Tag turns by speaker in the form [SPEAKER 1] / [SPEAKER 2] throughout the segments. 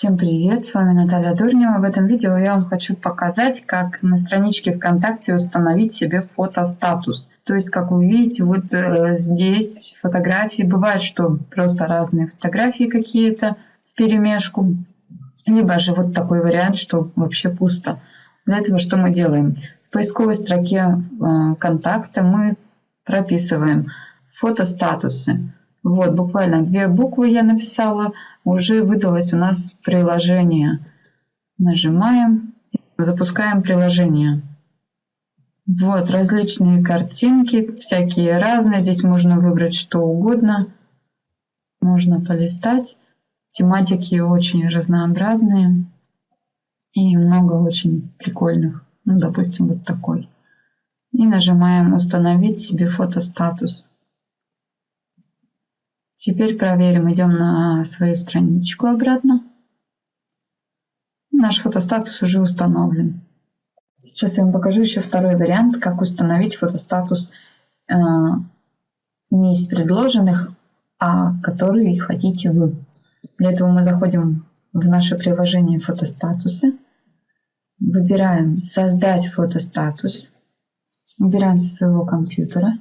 [SPEAKER 1] Всем привет, с вами Наталья Дурнева. В этом видео я вам хочу показать, как на страничке ВКонтакте установить себе фотостатус. То есть, как вы видите, вот э, здесь фотографии. Бывает, что просто разные фотографии какие-то в перемешку. Либо же вот такой вариант, что вообще пусто. Для этого что мы делаем? В поисковой строке э, контакта мы прописываем фотостатусы. Вот, буквально две буквы я написала. Уже выдалось у нас приложение. Нажимаем, запускаем приложение. Вот, различные картинки, всякие разные. Здесь можно выбрать что угодно. Можно полистать. Тематики очень разнообразные. И много очень прикольных. Ну, допустим, вот такой. И нажимаем «Установить себе фотостатус». Теперь проверим, идем на свою страничку обратно. Наш фотостатус уже установлен. Сейчас я вам покажу еще второй вариант, как установить фотостатус э, не из предложенных, а который хотите вы. Для этого мы заходим в наше приложение фотостатусы, выбираем создать фотостатус, убираем со своего компьютера,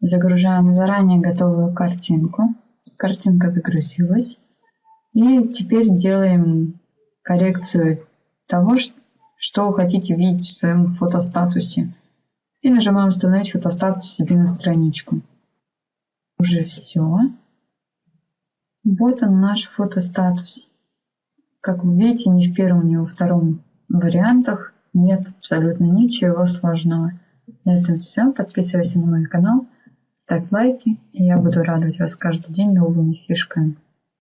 [SPEAKER 1] загружаем заранее готовую картинку картинка загрузилась. И теперь делаем коррекцию того, что вы хотите видеть в своем фотостатусе. И нажимаем «Установить фотостатус себе на страничку». Уже все. Вот он наш фотостатус. Как вы видите, ни в первом, ни во втором вариантах нет абсолютно ничего сложного. На этом все. Подписывайся на мой канал ставь лайки, и я буду радовать вас каждый день новыми фишками.